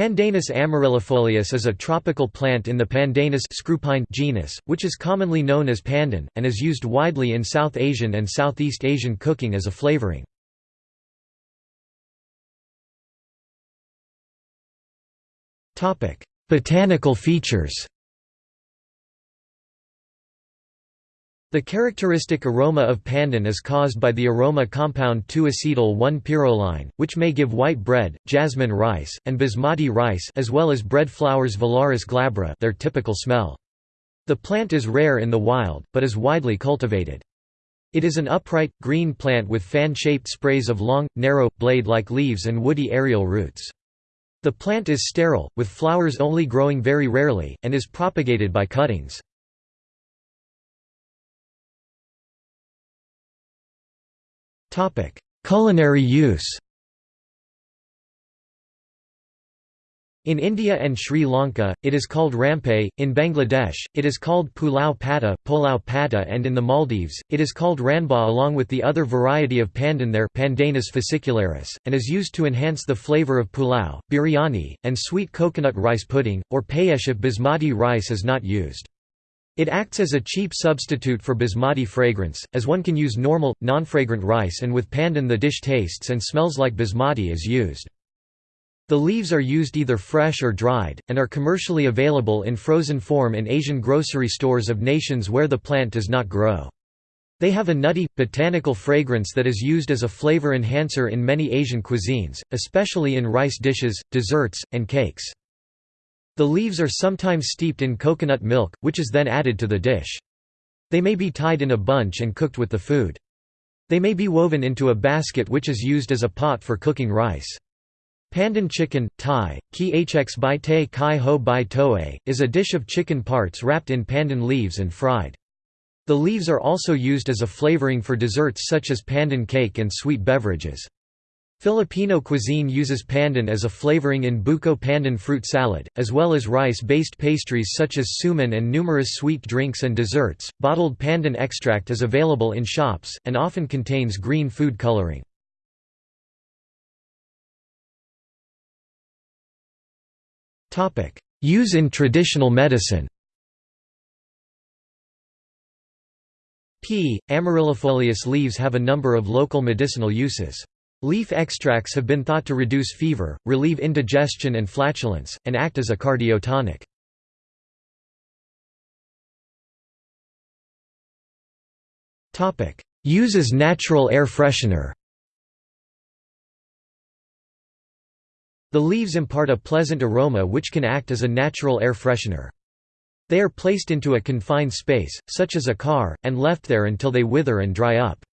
Pandanus amaryllifolius is a tropical plant in the Pandanus screwpine genus, which is commonly known as pandan, and is used widely in South Asian and Southeast Asian cooking as a flavoring. Botanical features The characteristic aroma of pandan is caused by the aroma compound 2-acetyl-1-pyrroline, which may give white bread, jasmine rice, and basmati rice as well as bread flowers Vallaris glabra their typical smell. The plant is rare in the wild, but is widely cultivated. It is an upright, green plant with fan-shaped sprays of long, narrow, blade-like leaves and woody aerial roots. The plant is sterile, with flowers only growing very rarely, and is propagated by cuttings. Culinary use In India and Sri Lanka, it is called rampai, in Bangladesh, it is called pulau pata, polau pata and in the Maldives, it is called ranba along with the other variety of pandan there Pandanus fascicularis, and is used to enhance the flavour of pulau, biryani, and sweet coconut rice pudding, or payesh if basmati rice is not used. It acts as a cheap substitute for basmati fragrance, as one can use normal, non-fragrant rice and with pandan the dish tastes and smells like basmati is used. The leaves are used either fresh or dried, and are commercially available in frozen form in Asian grocery stores of nations where the plant does not grow. They have a nutty, botanical fragrance that is used as a flavor enhancer in many Asian cuisines, especially in rice dishes, desserts, and cakes. The leaves are sometimes steeped in coconut milk, which is then added to the dish. They may be tied in a bunch and cooked with the food. They may be woven into a basket which is used as a pot for cooking rice. Pandan chicken, Thai, ki hx bai te kai ho toe, is a dish of chicken parts wrapped in pandan leaves and fried. The leaves are also used as a flavoring for desserts such as pandan cake and sweet beverages. Filipino cuisine uses pandan as a flavoring in buko pandan fruit salad, as well as rice-based pastries such as suman and numerous sweet drinks and desserts. Bottled pandan extract is available in shops, and often contains green food coloring. Use in traditional medicine P. amaryllifolius leaves have a number of local medicinal uses. Leaf extracts have been thought to reduce fever, relieve indigestion and flatulence, and act as a cardiotonic. Use as natural air freshener The leaves impart a pleasant aroma which can act as a natural air freshener. They are placed into a confined space, such as a car, and left there until they wither and dry up.